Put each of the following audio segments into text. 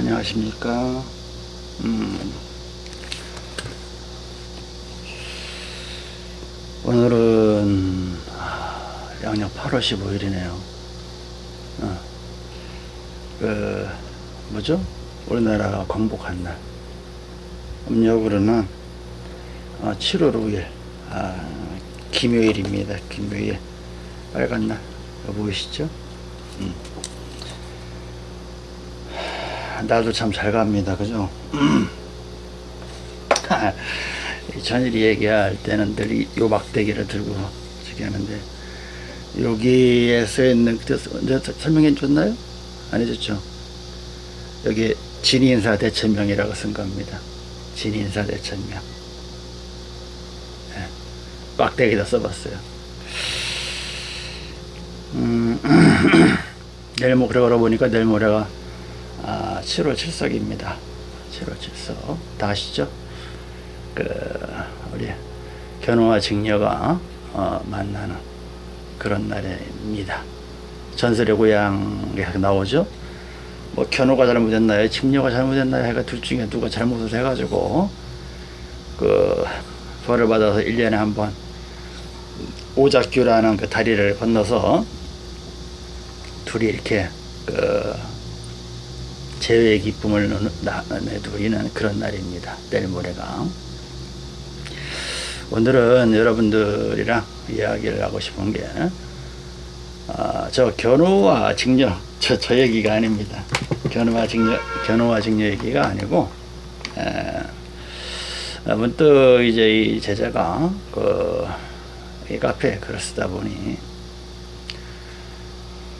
안녕하십니까. 음, 오늘은 아, 양력 8월 15일이네요. 어, 그 뭐죠? 우리나라가 광복한 날. 음력으로는 어, 7월 5일 아, 김요일입니다. 김요일 빨간 날 보이시죠? 음. 나도 참 잘 갑니다. 그죠? 이 전일이 얘기할 때는 늘이 막대기를 들고 저기 하는데 여기에 써 있는 그때 서- 설명해 줬나요? 안 해줬죠? 여기 진인사 대천명이라고 쓴 겁니다. 진인사 대천명. 예, 막대기다 써봤어요. 음, 내일 모 그러고 보니까 내일 모레가 아, 7월 7석입니다. 7월 7석. 다 아시죠? 그, 우리 견우와 직녀가 어, 만나는 그런 날입니다. 전설의 고향에 나오죠? 뭐, 견우가 잘못했나요? 직녀가 잘못했나요? 해가 둘 중에 누가 잘못을 해가지고, 그, 벌을 받아서 1년에 한 번, 오작교라는 그 다리를 건너서, 둘이 이렇게, 그, 재회의 기쁨을 내두리는 그런 날입니다. 내일 모레가. 오늘은 여러분들이랑 이야기를 하고 싶은 게, 아, 저 견우와 직녀, 저, 저 얘기가 아닙니다. 견우와 직녀, 견우와 직녀 얘기가 아니고, 에, 아, 문득 이제 이 제자가 그, 이 카페에 글을 쓰다 보니,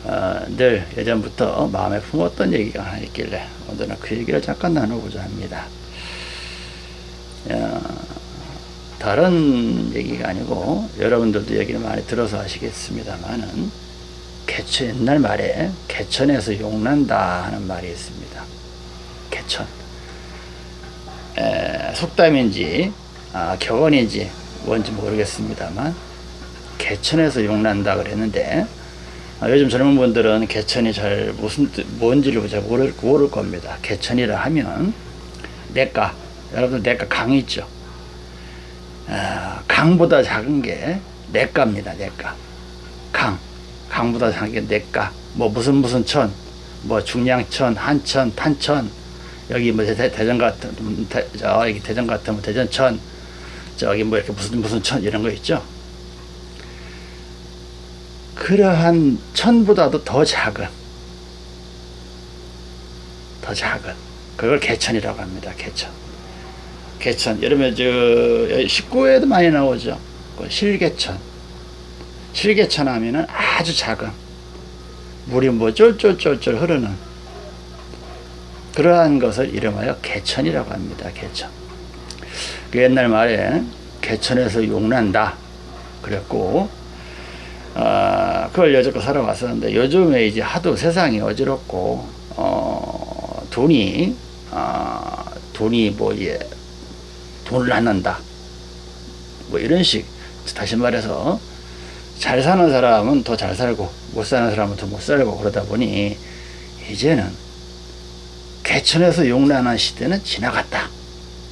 어, 늘 예전부터 마음에 품었던 얘기가 하나 있길래 오늘은 그 얘기를 잠깐 나누고자 합니다. 어, 다른 얘기가 아니고 여러분들도 얘기를 많이 들어서 아시겠습니다만은 개천 옛날 말에 개천에서 용난다 하는 말이 있습니다. 개천 에, 속담인지 아, 격언인지 뭔지 모르겠습니다만 개천에서 용난다 그랬는데 아, 요즘 젊은 분들은 개천이 잘 무슨 뜻, 뭔지를 잘 모를, 모를 겁니다. 개천이라 하면 내가 여러분들 내가 강이 있죠. 아, 강보다 작은 게 내가입니다. 내가 강 강보다 작은 게 내가 뭐 무슨 무슨 천, 뭐 중량천, 한천, 탄천 여기 뭐 대, 대전 같은 대, 저 여기 대전 같으면 대전천 저기 뭐 이렇게 무슨 무슨 천 이런 거 있죠. 그러한 천보다도 더 작은 더 작은 그걸 개천이라고 합니다. 개천 개천 여러분 저 19회에도 많이 나오죠. 그 실개천 실개천 하면은 아주 작은 물이 뭐 쫄쫄쫄쫄 흐르는 그러한 것을 이름하여 개천이라고 합니다. 개천 그 옛날 말에 개천에서 용난다 그랬고 아, 그걸 여태껏 살아왔었는데 요즘에 이제 하도 세상이 어지럽고 어, 돈이 아, 돈이 뭐 예, 돈을 안 난다. 뭐 이런 식. 다시 말해서 잘 사는 사람은 더 잘 살고 못 사는 사람은 더 못 살고 그러다 보니 이제는 개천에서 용난한 시대는 지나갔다.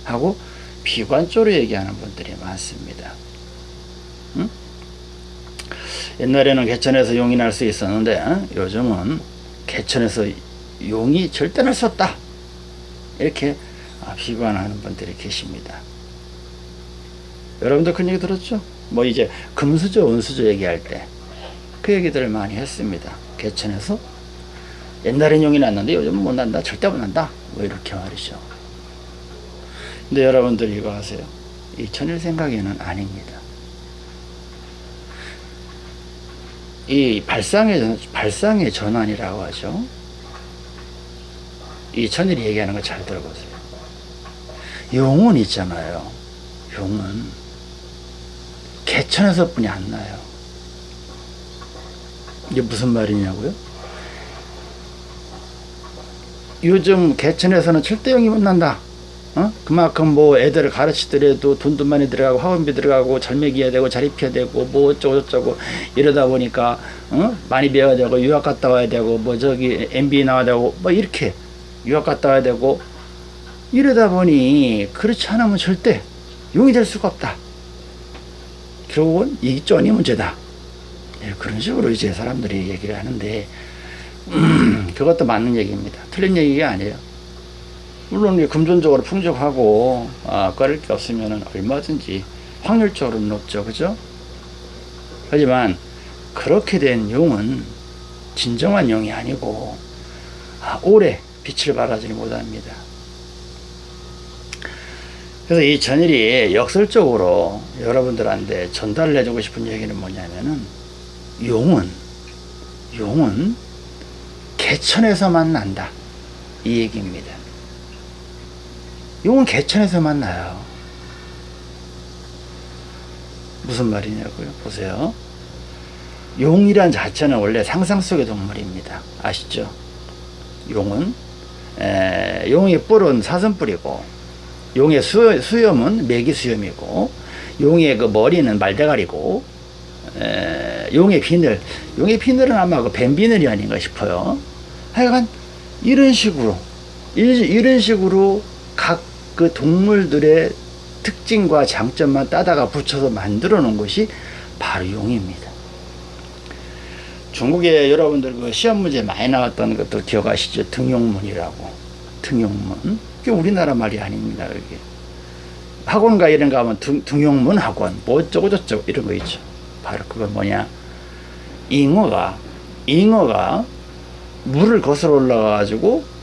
하고 비관적으로 얘기하는 분들이 많습니다. 응? 옛날에는 개천에서 용이 날 수 있었는데 어? 요즘은 개천에서 용이 절대 날 수 없다 이렇게 아, 비관하는 분들이 계십니다 여러분도 그런 얘기 들었죠? 뭐 이제 금수저 은수저 얘기할 때 그 얘기들을 많이 했습니다 개천에서 옛날엔 용이 났는데 요즘은 못 난다 절대 못 난다 뭐 이렇게 말이죠 근데 여러분들 이거 아세요? 이 천일 생각에는 아닙니다 이 발상의, 발상의 전환이라고 하죠. 이 천일이 얘기하는 거 잘 들어보세요. 용은 있잖아요. 용은 개천에서 뿐이 안 나요. 이게 무슨 말이냐고요? 요즘 개천에서는 절대 용이 못 난다. 어? 그만큼 뭐 애들을 가르치더라도 돈도 많이 들어가고 학원비 들어가고 잘 먹여야 되고 잘 입혀야 되고 뭐 어쩌고 저쩌고 이러다 보니까 어? 많이 배워야 되고 유학 갔다 와야 되고 뭐 저기 MBA 나와야 되고 뭐 이렇게 유학 갔다 와야 되고 이러다 보니 그렇지 않으면 절대 용이 될 수가 없다. 결국은 이 쩐이 문제다. 네, 그런 식으로 이제 사람들이 얘기를 하는데 음, 그것도 맞는 얘기입니다. 틀린 얘기가 아니에요. 물론 금전적으로 풍족하고 아, 꺼릴 게 없으면 얼마든지 확률적으로는 높죠. 그죠? 하지만 그렇게 된 용은 진정한 용이 아니고 아, 오래 빛을 발하지 못합니다. 그래서 이 전일이 역설적으로 여러분들한테 전달을 해주고 싶은 얘기는 뭐냐면은 용은 용은 개천에서만 난다 이 얘기입니다. 용은 개천에서 만 나요. 무슨 말이냐고요? 보세요. 용이란 자체는 원래 상상 속의 동물입니다. 아시죠? 용은 에, 용의 뿔은 사슴뿔이고 용의 수, 수염은 메기 수염이고 용의 그 머리는 말대가리고 에, 용의 비늘 용의 비늘은 아마 그 뱀비늘이 아닌가 싶어요. 하여간 이런 식으로 이런 식으로 각 그 동물들의 특징과 장점만 따다가 붙여서 만들어 놓은 것이 바로 용입니다. 중국에 여러분들 그 시험 문제 많이 나왔던 것들 기억하시죠? 등용문이라고. 등용문. 그게 우리나라 말이 아닙니다. 그게. 학원가 이런 거 가면 등, 등용문 학원, 뭐 어쩌고저쩌고 이런 거 있죠. 바로 그건 뭐냐. 잉어가, 잉어가 물을 거슬러 올라가가지고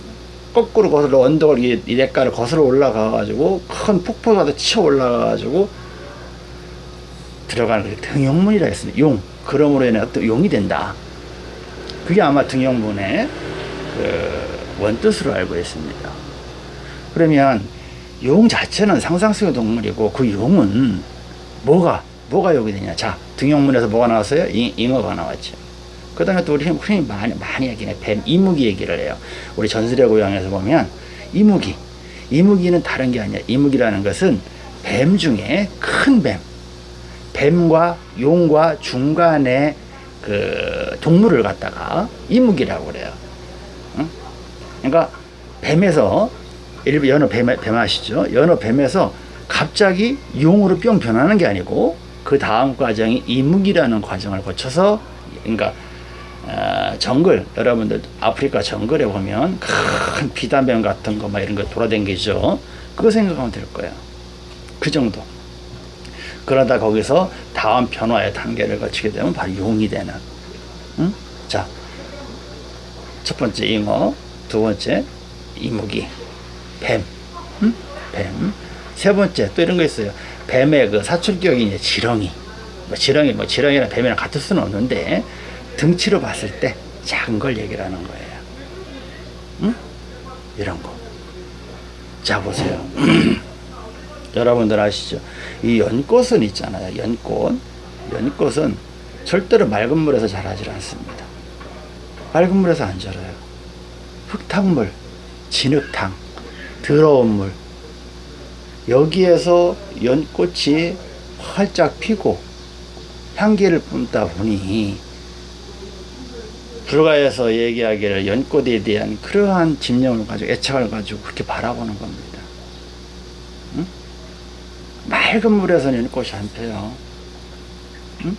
거꾸로 거슬러 언덕을 이, 이 대가를 거슬러 올라가가지고 큰 폭포가 치어 올라가가지고 들어가는 게 등용문이라 했습니다. 용. 그러므로 인해 또 용이 된다. 그게 아마 등용문의 그 원뜻으로 알고 있습니다. 그러면 용 자체는 상상 속의 동물이고 그 용은 뭐가 뭐가 용이 되냐? 자 등용문에서 뭐가 나왔어요? 잉, 잉어가 나왔죠. 그 다음에 또 우리 흔히 많이, 많이 얘기해. 뱀, 이무기 얘기를 해요. 우리 전설의 고향에서 보면, 이무기. 이무기는 다른 게 아니야. 이무기라는 것은 뱀 중에 큰 뱀. 뱀과 용과 중간에 그 동물을 갖다가 이무기라고 그래요. 응? 그러니까 뱀에서, 일부 연어 뱀, 뱀 아시죠? 연어 뱀에서 갑자기 용으로 뿅 변하는 게 아니고, 그 다음 과정이 이무기라는 과정을 거쳐서, 그러니까 어, 정글 여러분들 아프리카 정글에 보면 큰 비단뱀 같은 거 막 이런 거 돌아다니죠. 그거 생각하면 될 거예요. 그 정도. 그러다 거기서 다음 변화의 단계를 거치게 되면 바로 용이 되는. 응? 자, 첫 번째 잉어 두 번째 이무기 뱀. 응? 뱀. 세 번째 또 이런 거 있어요. 뱀의 그 사출격이 이제 지렁이. 뭐 지렁이 뭐 지렁이랑 뱀이랑 같을 수는 없는데 등치로 봤을 때 작은 걸 얘기를 하는 거예요. 응? 이런 거. 자, 보세요. 여러분들 아시죠? 이 연꽃은 있잖아요. 연꽃. 연꽃은 절대로 맑은 물에서 자라질 않습니다. 맑은 물에서 안 자라요. 흙탕물, 진흙탕, 더러운 물. 여기에서 연꽃이 활짝 피고 향기를 뿜다 보니 불가에서 얘기하기를 연꽃에 대한 그러한 집념을 가지고 애착을 가지고 그렇게 바라보는 겁니다. 응? 맑은 물에서는 연꽃이 안 펴요. 응?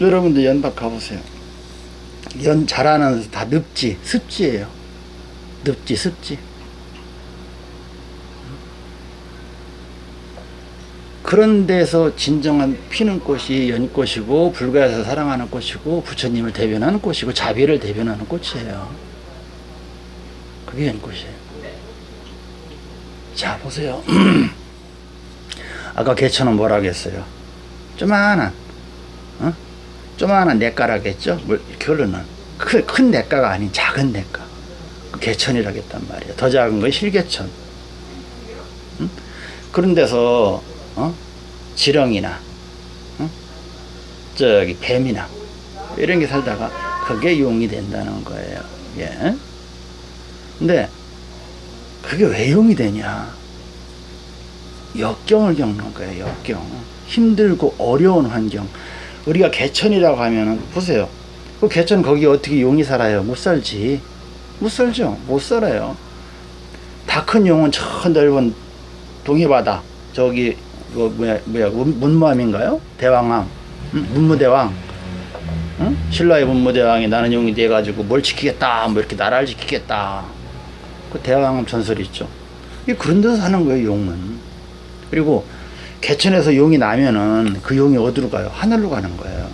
여러분들 연박 가보세요. 연 자라는 다 늪지, 습지예요. 늪지, 습지. 그런 데서 진정한 피는 꽃이 연꽃이고 불가에서 사랑하는 꽃이고 부처님을 대변하는 꽃이고 자비를 대변하는 꽃이에요. 그게 연꽃이에요. 자 보세요. 아까 개천은 뭐라 하겠어요? 조만한 어? 조만한 냇가라겠죠? 결론은 큰, 큰 냇가가 아닌 작은 냇가 그 개천이라겠단 말이에요. 더 작은 건 실개천. 응? 그런 데서 어? 지렁이나 어? 저기 뱀이나 이런 게 살다가 그게 용이 된다는 거예요. 예. 근데 그게 왜 용이 되냐? 역경을 겪는 거예요. 역경. 힘들고 어려운 환경. 우리가 개천이라고 하면은 보세요. 그 개천 거기 어떻게 용이 살아요? 못 살지. 못 살죠. 못 살아요. 다 큰 용은 저 넓은 동해바다 저기 그 뭐야 뭐야 문- 문무함인가요? 대왕왕. 응? 문무대왕. 응? 신라의 문무대왕이 나는 용이 돼 가지고 뭘 지키겠다 뭐 이렇게 나라를 지키겠다. 그 대왕함 전설이 있죠. 이 그런 데서 사는 거예요 용은. 그리고 개천에서 용이 나면은 그 용이 어디로 가요? 하늘로 가는 거예요.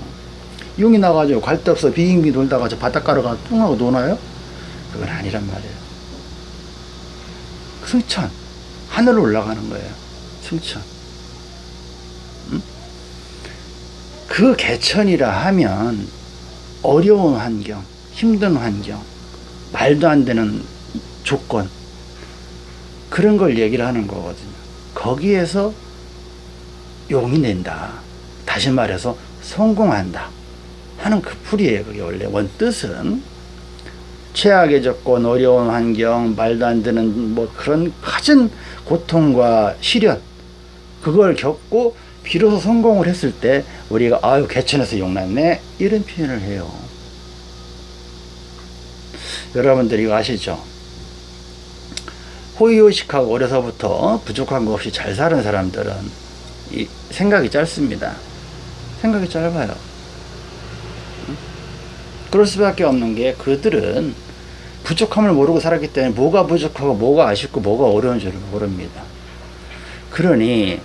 용이 나가지고 갈 데 없어. 비행기 놀다가 저 바닷가로 가뚱 하고 노나요? 그건 아니란 말이에요. 승천. 하늘로 올라가는 거예요. 승천 그 개천이라 하면 어려운 환경 힘든 환경 말도 안 되는 조건 그런 걸 얘기를 하는 거거든요. 거기에서 용이 낸다. 다시 말해서 성공한다. 하는 그 풀이에요 그게 원래. 원뜻은 최악의 조건, 어려운 환경, 말도 안 되는 뭐 그런 가진 고통과 시련 그걸 겪고 비로소 성공을 했을 때 우리가 아유 개천에서 용났네 이런 표현을 해요. 여러분들 이거 아시죠? 호의호식하고 어려서부터 부족한 거 없이 잘 사는 사람들은 이 생각이 짧습니다. 생각이 짧아요. 응? 그럴 수밖에 없는 게 그들은 부족함을 모르고 살았기 때문에 뭐가 부족하고 뭐가 아쉽고 뭐가 어려운 줄을 모릅니다. 그러니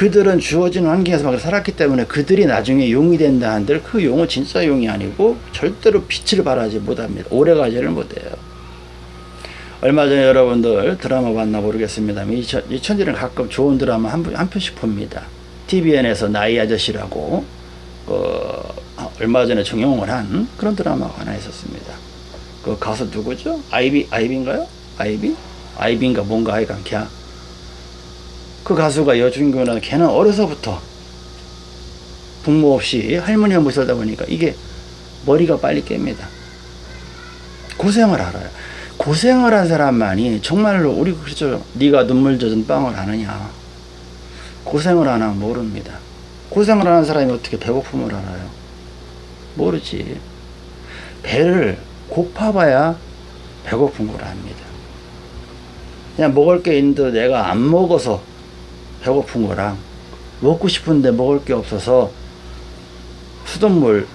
그들은 주어진 환경에서 막 살았기 때문에 그들이 나중에 용이 된다 한들 그 용은 진짜 용이 아니고 절대로 빛을 발하지 못합니다. 오래가지를 못해요. 얼마 전에 여러분들 드라마 봤나 모르겠습니다만 이, 천, 이 천지는 가끔 좋은 드라마 한, 편- 한 편씩 봅니다. TVN에서 나이 아저씨라고 어, 얼마 전에 정용을 한 그런 드라마가 하나 있었습니다. 그 가수 누구죠? 아이비 아이비인가요? 아이비? 아이비인가 뭔가 하여간 걔. 그 가수가 여주인공이라는 걔는 어려서부터 부모 없이 할머니 못 살다 보니까 이게 머리가 빨리 깹니다. 고생을 알아요. 고생을 한 사람만이 정말로 우리 그렇죠. 네가 눈물 젖은 빵을 아느냐. 고생을 안 하면 모릅니다. 고생을 하는 사람이 어떻게 배고픔을 알아요? 모르지. 배를 고파봐야 배고픈 걸 압니다. 그냥 먹을 게 있는데 내가 안 먹어서 배고픈 거랑 먹고 싶은데 먹을 게 없어서 수돗물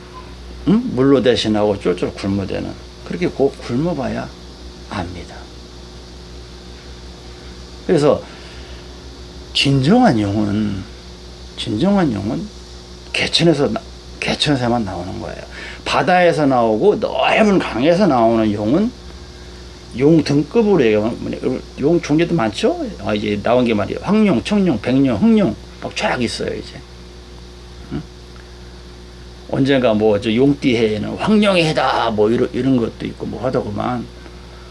응? 물로 대신하고 쫄쫄 굶어대는 그렇게 꼭 굶어봐야 압니다. 그래서 진정한 용은 진정한 용은 개천에서 나- 개천에서만 나오는 거예요. 바다에서 나오고 넓은 강에서 나오는 용은 용 등급으로 얘기하면 용 종류도 많죠. 아, 이제 나온 게 말이에요. 황룡, 청룡, 백룡, 흑룡 막 쫙 있어요 이제. 응? 언젠가 뭐 저 용띠 해에는 황룡의 해다 뭐 이런 이런 것도 있고 뭐 하더구만.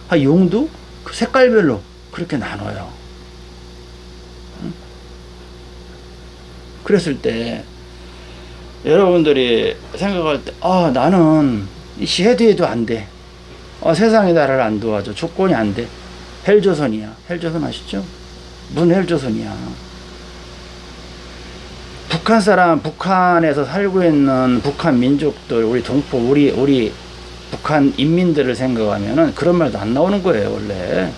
아 용도 그 색깔별로 그렇게 나눠요. 응? 그랬을 때 여러분들이 생각할 때, 아, 나는 이 시해도 해도 안 돼. 아, 세상이 나를 안 도와줘. 조건이 안 돼. 헬조선이야. 헬조선 아시죠? 무슨 헬조선이야. 북한 사람, 북한에서 살고 있는 북한 민족들, 우리 동포, 우리, 우리 북한 인민들을 생각하면은 그런 말도 안 나오는 거예요, 원래.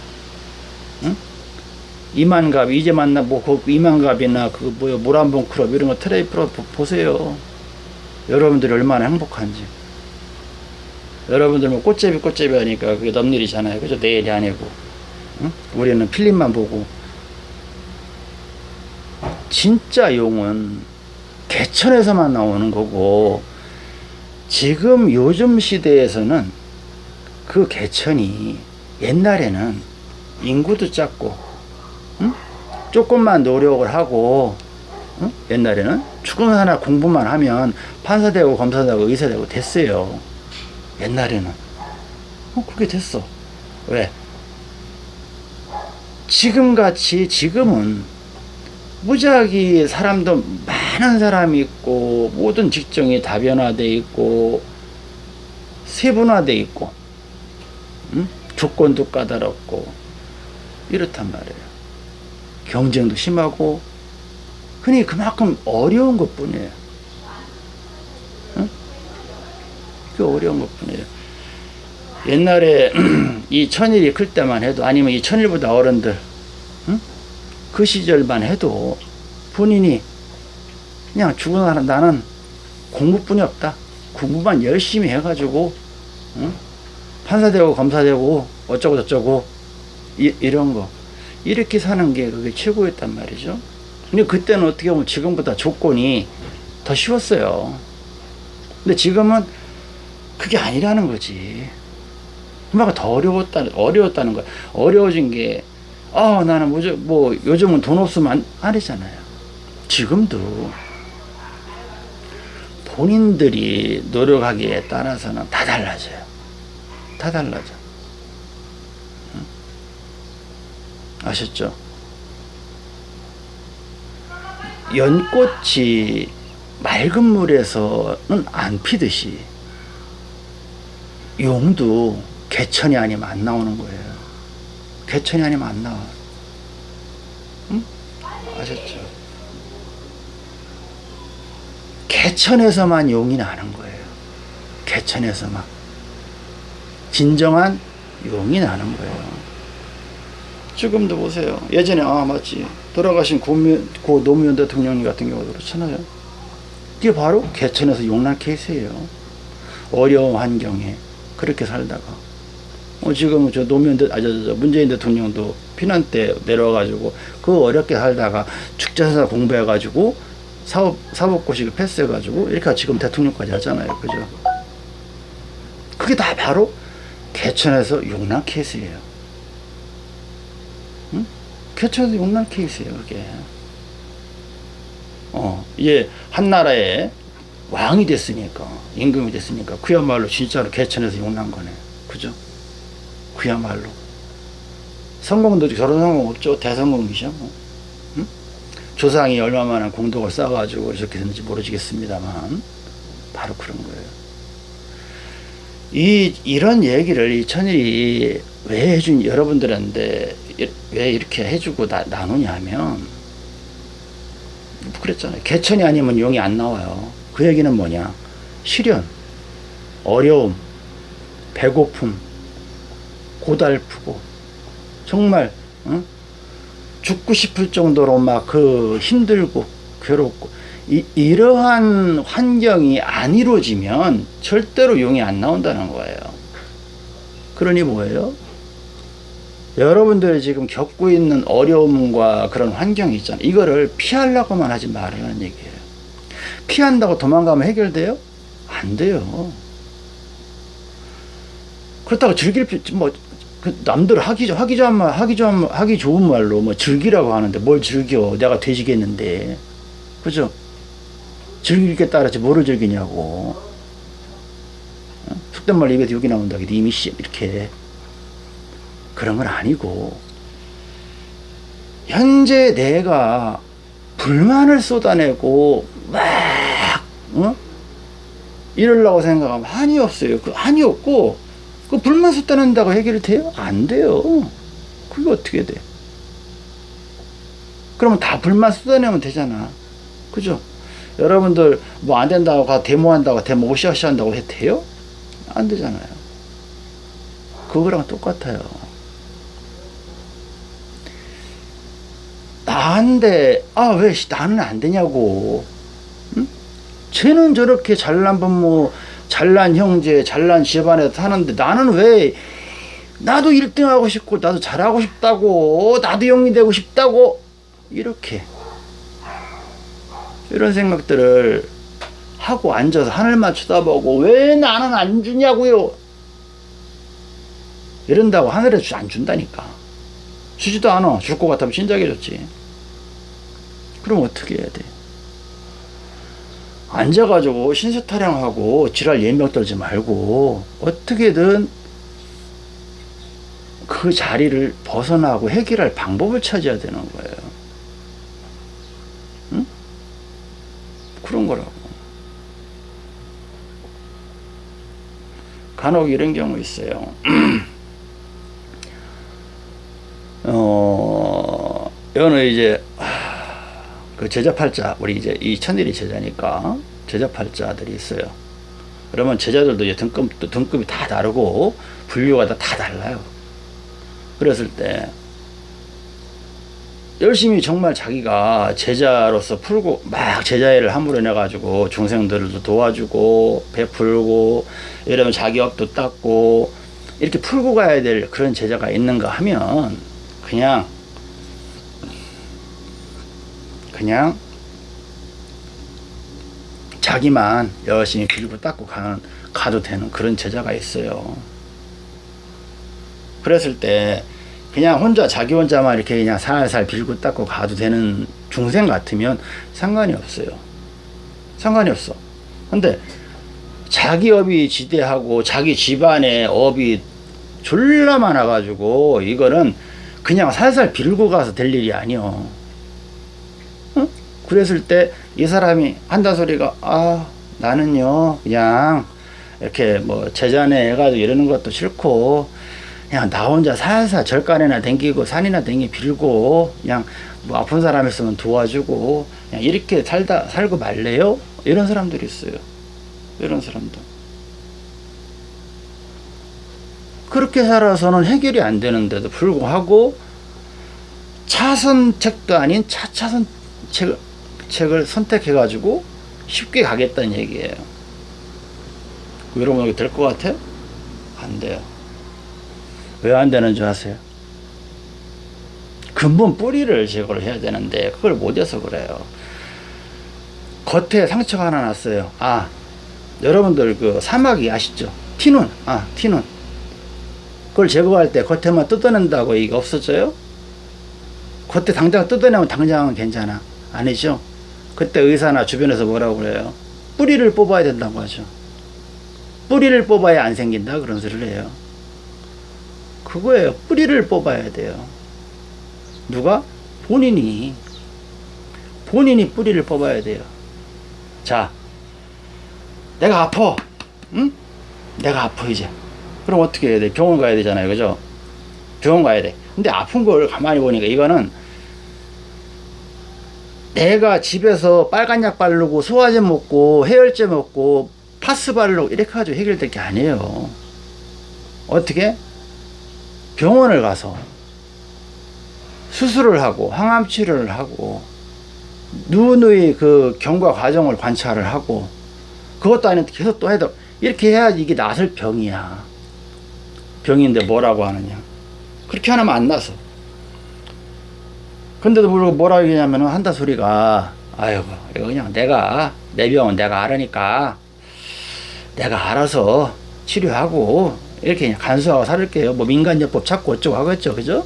응? 이만갑, 이제 만나, 뭐, 그 이만갑이나 그, 뭐야, 모란봉 클럽 이런 거 트레이프로 보- 보세요. 여러분들이 얼마나 행복한지. 여러분들 뭐 꽃제비 꽃제비 하니까 그게 넘일이잖아요. 그죠? 내일이 아니고. 응? 우리는 필름만 보고. 진짜 용은 개천에서만 나오는 거고, 지금 요즘 시대에서는 그 개천이 옛날에는 인구도 작고, 응? 조금만 노력을 하고, 응? 옛날에는 죽음 하나 공부만 하면 판사 되고 검사 되고 의사 되고 됐어요. 옛날에는. 어, 그게 됐어. 왜? 지금 같이 지금은 무지하게 사람도 많은 사람이 있고 모든 직종이 다변화돼 있고 세분화돼 있고 응? 조건도 까다롭고 이렇단 말이에요. 경쟁도 심하고 흔히 그만큼 어려운 것 뿐이에요. 응? 그 어려운 것 뿐이에요. 옛날에 이 천일이 클 때만 해도 아니면 이 천일보다 어른들 응? 그 시절만 해도 본인이 그냥 죽은 나는 나는 공부뿐이 없다. 공부만 열심히 해가지고 응? 판사되고 검사되고 어쩌고 저쩌고 이, 이런 거 이렇게 사는 게 그게 최고였단 말이죠. 근데 그때는 어떻게 보면 지금보다 조건이 더 쉬웠어요. 근데 지금은 그게 아니라는 거지. 엄마가 더 어려웠다, 어려웠다는 거야. 어려워진 게, 아, 나는 뭐, 뭐, 요즘은 돈 없으면 안, 아니잖아요. 지금도 본인들이 노력하기에 따라서는 다 달라져요. 다 달라져. 응? 아셨죠? 연꽃이 맑은 물에서는 안 피듯이 용도 개천이 아니면 안 나오는 거예요. 개천이 아니면 안 나와. 응? 아셨죠? 개천에서만 용이 나는 거예요. 개천에서만. 진정한 용이 나는 거예요. 지금도 보세요. 예전에 아 맞지 돌아가신 고미, 고 노무현 대통령 같은 경우도 그렇잖아요. 이게 바로 개천에서 용난 케이스예요. 어려운 환경에 그렇게 살다가 어, 지금 저 노무현 대, 아, 저, 저, 문재인 대통령도 피난 때 내려와가지고 그 어렵게 살다가 축제사 공부해가지고 사업 사법고시 패스해가지고 이렇게 지금 대통령까지 하잖아요, 그죠? 그게 다 바로 개천에서 용난 케이스예요. 응? 개천에서 용난 케이스예요, 그게. 어, 이제 한 나라의 왕이 됐으니까 임금이 됐으니까 그야말로 진짜로 개천에서 용난 거네, 그죠? 그야말로 성공도 저런 성공 없죠, 대성공이죠, 뭐. 응? 조상이 얼마만한 공덕을 쌓아가지고 이렇게 됐는지 모르겠습니다만 바로 그런 거예요. 이 이런 얘기를 이 천일이 왜 해준 여러분들한테 왜 이렇게 해주고 나, 나누냐면 그랬잖아요. 개천이 아니면 용이 안 나와요. 그 얘기는 뭐냐? 시련, 어려움, 배고픔, 고달프고 정말 어? 죽고 싶을 정도로 막 그 힘들고 괴롭고 이, 이러한 환경이 안 이루어지면 절대로 용이 안 나온다는 거예요. 그러니 뭐예요? 여러분들이 지금 겪고 있는 어려움과 그런 환경이 있잖아요. 이거를 피하려고만 하지 말라는 얘기예요. 피한다고 도망가면 해결돼요? 안 돼요. 그렇다고 즐길 뭐 그 남들 하기 하기 좋은 말 하기 좋은 하기 좋은 말로 뭐 즐기라고 하는데 뭘 즐겨? 내가 돼지겠는데, 그죠? 즐길 게 따라서 뭐를 즐기냐고. 어? 속된 말 입에서 욕이 나온다. 이미 씨 이렇게 그런 건 아니고 현재 내가 불만을 쏟아내고 막 어? 이러려고 생각하면 한이 없어요. 그 한이 없고 그 불만 쏟아낸다고 해결이 돼요? 안 돼요. 그게 어떻게 돼? 그러면 다 불만 쏟아내면 되잖아. 그죠? 여러분들 뭐 안 된다고 가 데모한다고 데모 오시아시 한다고 해도 돼요? 안 되잖아요. 그거랑 똑같아요. 나한테 아 왜 나는 안 되냐고. 응? 쟤는 저렇게 잘난 부모, 잘난 형제, 잘난 집안에 사는데 나는 왜 나도 1등 하고 싶고 나도 잘하고 싶다고 나도 영이 되고 싶다고 이렇게 이런 생각들을 하고 앉아서 하늘만 쳐다보고 왜 나는 안 주냐고요. 이런다고 하늘에 안 준다니까. 주지도 않아. 줄 것 같으면 진작에 줬지. 그럼 어떻게 해야 돼 앉아가지고 신세 타령하고 지랄 예명 떨지 말고 어떻게든 그 자리를 벗어나고 해결할 방법을 찾아야 되는 거예요. 응? 그런 거라고. 간혹 이런 경우 있어요. 어, 어느 이제 그 제자팔자 우리 이제 이 천일이 제자니까 제자팔자들이 있어요. 그러면 제자들도 이제 등급, 또 등급이 다 다르고 분류가 다, 다 달라요. 그랬을 때 열심히 정말 자기가 제자로서 풀고 막 제자애를 함으로 내가지고 중생들도 도와주고 베풀고 이러면 자기 업도 닦고 이렇게 풀고 가야 될 그런 제자가 있는가 하면 그냥 그냥 자기만 열심히 빌고 닦고 가는 가도 되는 그런 제자가 있어요. 그랬을 때 그냥 혼자 자기 혼자만 이렇게 그냥 살살 빌고 닦고 가도 되는 중생 같으면 상관이 없어요. 상관이 없어. 근데 자기 업이 지대하고 자기 집안의 업이 졸라 많아가지고 이거는 그냥 살살 빌고 가서 될 일이 아니요. 어? 그랬을 때 이 사람이 한다 소리가 아 나는요 그냥 이렇게 뭐 제자네 해가지고 이러는 것도 싫고 그냥 나 혼자 살살 절간에나 댕기고 산이나 댕기 빌고 그냥 뭐 아픈 사람 있으면 도와주고 그냥 이렇게 살다 살고 말래요? 이런 사람들이 있어요. 이런 사람들. 그렇게 살아서는 해결이 안 되는데도 불구하고 차선책도 아닌 차차선 책을, 책을 선택해 가지고 쉽게 가겠다는 얘기예요. 여러분 여기 될것 같아? 안 돼요. 왜 안 되는 줄 아세요? 근본 뿌리를 제거를 해야 되는데 그걸 못해서 그래요. 겉에 상처가 하나 났어요. 아, 여러분들 그 사마귀 아시죠? 티눈, 아, 티눈. 그걸 제거할 때 겉에만 뜯어낸다고 이게 없어져요? 겉에 당장 뜯어내면 당장은 괜찮아. 아니죠? 그때 의사나 주변에서 뭐라고 그래요? 뿌리를 뽑아야 된다고 하죠. 뿌리를 뽑아야 안 생긴다 그런 소리를 해요. 그거예요. 뿌리를 뽑아야 돼요. 누가? 본인이. 본인이 뿌리를 뽑아야 돼요. 자, 내가 아파. 응? 내가 아파, 이제. 그럼 어떻게 해야 돼? 병원 가야 되잖아요. 그죠? 병원 가야 돼. 근데 아픈 걸 가만히 보니까 이거는 내가 집에서 빨간 약 바르고 소화제 먹고 해열제 먹고 파스 바르고 이렇게 가지고 해결될 게 아니에요. 어떻게? 병원을 가서 수술을 하고 항암 치료를 하고 누누이 그 경과 과정을 관찰을 하고 그것도 아닌데 계속 또 해도 이렇게 해야지 이게 낫을 병이야. 병인데 뭐라고 하느냐. 그렇게 하면 안 나서. 근데도 모르고 뭐라고 얘기냐면 한다 소리가 아이고 이거 그냥 내가 내 병은 내가 알으니까 내가 알아서 치료하고 이렇게 그냥 간수하고 살을게요. 뭐 민간요법 찾고 어쩌고 하겠죠. 그죠?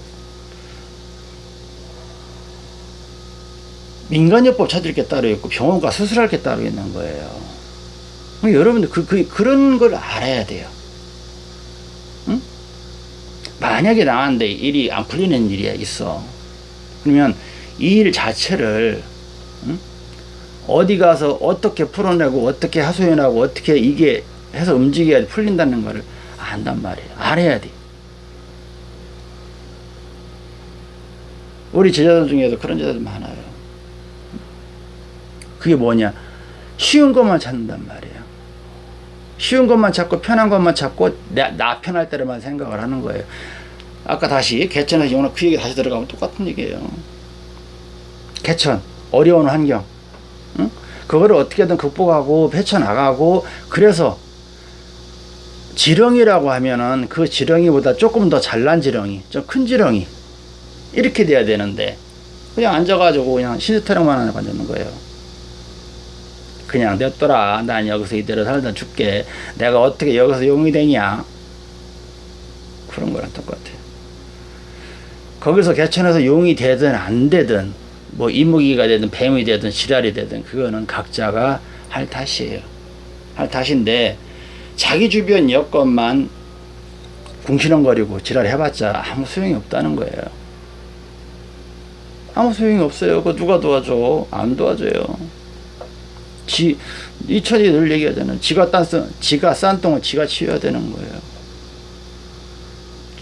민간요법 찾을 게 따로 있고 병원가 수술할 게 따로 있는 거예요. 여러분들 그, 그, 그런 걸 알아야 돼요. 응? 만약에 나왔는데 일이 안 풀리는 일이 있어. 그러면 이 일 자체를 응? 어디 가서 어떻게 풀어내고 어떻게 하소연하고 어떻게 이게 해서 움직여야 풀린다는 거를 안단 말이에요. 알아야 돼. 우리 제자들 중에도 그런 제자들 많아요. 그게 뭐냐? 쉬운 것만 찾는단 말이에요. 쉬운 것만 찾고 편한 것만 찾고 나, 나 편할 때로만 생각을 하는 거예요. 아까 다시 개천에서 오늘 그 얘기 다시 들어가면 똑같은 얘기예요. 개천 어려운 환경 응? 그거를 어떻게든 극복하고 헤쳐나가고 그래서 지렁이라고 하면은 그 지렁이보다 조금 더 잘난 지렁이 좀 큰 지렁이 이렇게 돼야 되는데 그냥 앉아가지고 그냥 신세타령만 하고 앉는 거예요. 그냥 냅둬라. 난 여기서 이대로 살다 죽게. 내가 어떻게 여기서 용이 되냐. 그런 거랑 똑같아요. 거기서 개천에서 용이 되든 안 되든 뭐 이무기가 되든 뱀이 되든 지랄이 되든 그거는 각자가 할 탓이에요. 할 탓인데 자기 주변 여건만 궁시렁거리고 지랄 해봤자 아무 소용이 없다는 거예요. 아무 소용이 없어요. 그 누가 도와줘? 안 도와줘요. 지, 이천이 늘 얘기하잖아요. 지가 딴, 지가 싼 똥은 지가 치워야 되는 거예요.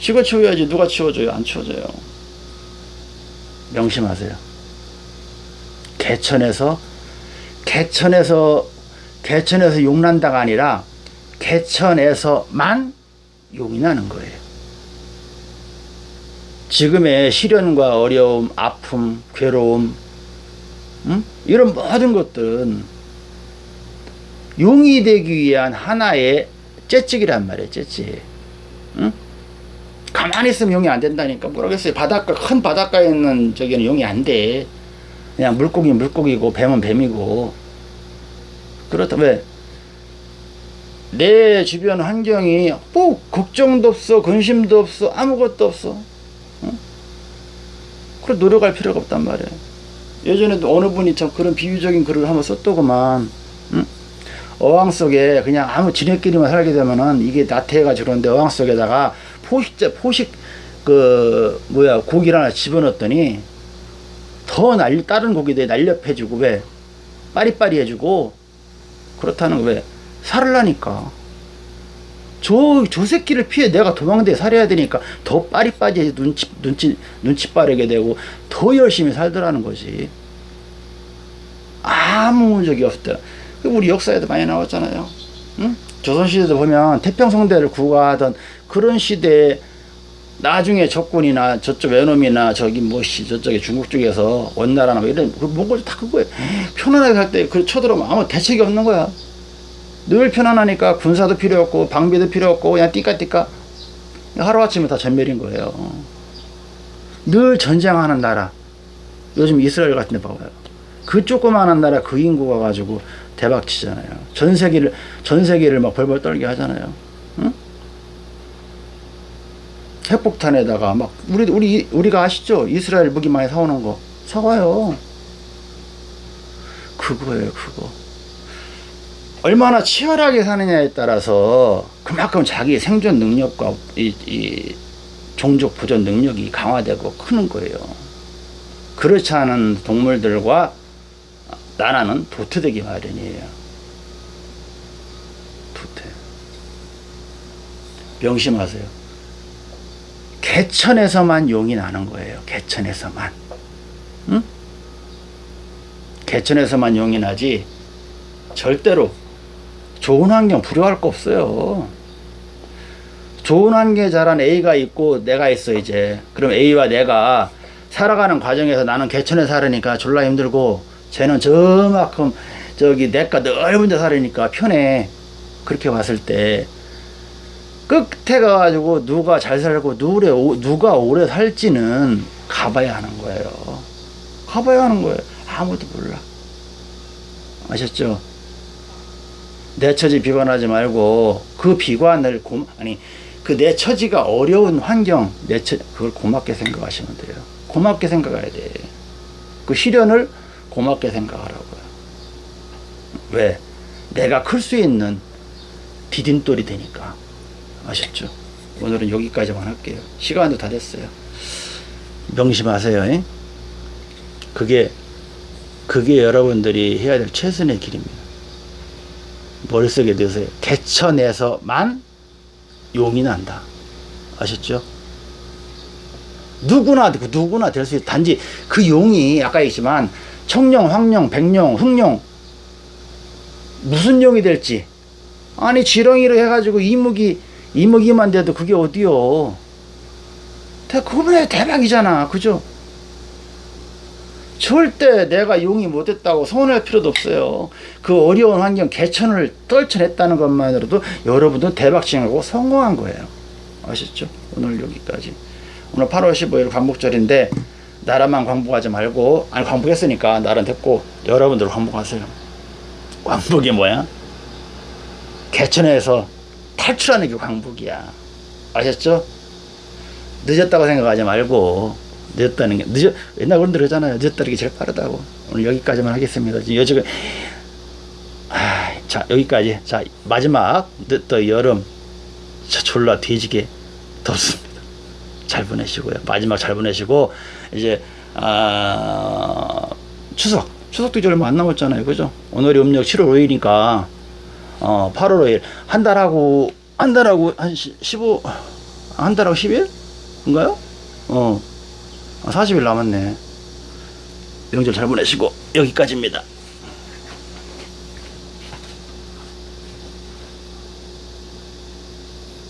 지가 치워야지 누가 치워줘요? 안 치워줘요. 명심하세요. 개천에서 개천에서 개천에서 용 난다가 아니라 개천에서만 용이 나는 거예요. 지금의 시련과 어려움, 아픔, 괴로움, 응? 이런 모든 것들은 용이 되기 위한 하나의 째찍이란 말이에요, 째찍. 응? 가만히 있으면 용이 안 된다니까 모르겠어요. 바닷가, 큰 바닷가에 있는 저기는 용이 안 돼. 그냥 물고기 물고기고 뱀은 뱀이고. 그렇다, 왜? 내 주변 환경이 뭐 걱정도 없어, 근심도 없어, 아무것도 없어. 응? 그래 노력할 필요가 없단 말이에요. 예전에도 어느 분이 참 그런 비유적인 글을 한번 썼더구만. 응? 어항 속에 그냥 아무 지네끼리만 살게 되면은 이게 나태해가지고 그런데 어항 속에다가 포식자 포식 그 뭐야 고기를 하나 집어넣었더니 더 날, 다른 고기들 날렵해주고 왜 빠리빠리해주고 그렇다는 거왜 살을라니까 저, 저 새끼를 피해 내가 도망대 살아야 되니까 더 빠리빠리 눈치, 눈치, 눈치 빠르게 되고 더 열심히 살더라는 거지. 아무 적이 없다. 우리 역사에도 많이 나왔잖아요. 응? 조선시대도 보면 태평성대를 구가하던 그런 시대에 나중에 적군이나 저쪽 외놈이나 저기 뭐시 저쪽에 중국 쪽에서 원나라나 뭐 이런 그 몽골 다 그거에 편안하게 살때그 쳐들어오면 아무 대책이 없는 거야. 늘 편안하니까 군사도 필요 없고 방비도 필요 없고 그냥 띠까띠까 하루아침에 다 전멸인 거예요. 늘 전쟁하는 나라. 요즘 이스라엘 같은 데 봐봐요. 그 조그마한 나라 그 인구가 가지고 대박 치잖아요. 전 세계를 전 세계를 막 벌벌 떨게 하잖아요. 응? 핵폭탄에다가 막 우리 우리 우리가 아시죠? 이스라엘 무기 많이 사오는 거 사와요. 그거예요, 그거. 얼마나 치열하게 사느냐에 따라서 그만큼 자기 생존 능력과 이, 이 종족 보존 능력이 강화되고 크는 거예요. 그렇지 않은 동물들과 나라는 도태되기 마련이에요. 도태. 명심하세요. 개천에서만 용이 나는 거예요. 개천에서만. 응? 개천에서만 용이 나지 절대로 좋은 환경 불효할 거 없어요. 좋은 환경에 자란 A가 있고 내가 있어 이제. 그럼 A와 내가 살아가는 과정에서 나는 개천에 살으니까 졸라 힘들고 쟤는 저만큼 저기 내가 넓은 데 살으니까 편해. 그렇게 봤을 때 끝에 가가지고 누가 잘 살고 누래, 누가 오래 살지는 가봐야 하는 거예요. 가봐야 하는 거예요. 아무도 몰라. 아셨죠? 내 처지 비관하지 말고 그 비관을 고, 아니 그 내 처지가 어려운 환경 내 처, 그걸 고맙게 생각하시면 돼요. 고맙게 생각해야 돼. 그 시련을 고맙게 생각하라고요. 왜? 내가 클 수 있는 디딤돌이 되니까. 아셨죠? 오늘은 여기까지만 할게요. 시간도 다 됐어요. 명심하세요. 에? 그게 그게 여러분들이 해야 될 최선의 길입니다. 머릿속에 넣으세요. 개천에서만 용이 난다. 아셨죠? 누구나 누구나 될 수 있다. 단지 그 용이 아까 얘기했지만 청룡, 황룡, 백룡, 흑룡 무슨 용이 될지 아니 지렁이로 해가지고 이무기 이무기만 돼도 그게 어디요? 그거는 대박이잖아, 그죠? 절대 내가 용이 못했다고 서운할 필요도 없어요. 그 어려운 환경 개천을 떨쳐냈다는 것만으로도 여러분도 대박칭하고 성공한 거예요. 아셨죠? 오늘 여기까지. 오늘 8월 15일 광복절인데 나라만 광복하지 말고 아니 광복했으니까 나라 됐고 여러분들 광복하세요. 광복이 뭐야? 개천에서 탈출하는 게 광복이야. 아셨죠? 늦었다고 생각하지 말고 늦었다는 게 늦어 옛날 어른들 그러잖아요. 늦었다는 게 제일 빠르다고. 오늘 여기까지만 하겠습니다. 요즘 아, 자 여기까지. 자 마지막 또 여름 저 졸라 뒤지게 덥습니다. 잘 보내시고요. 마지막 잘 보내시고 이제 아, 추석 추석도 이제 얼마 안 남았잖아요. 그죠? 오늘이 음력 7월 5일이니까 어, 8월 5일 한 달하고 한 달하고 한 15, 한 달하고 10일? 인가요? 어, 40일 남았네. 명절 잘 보내시고, 여기까지입니다.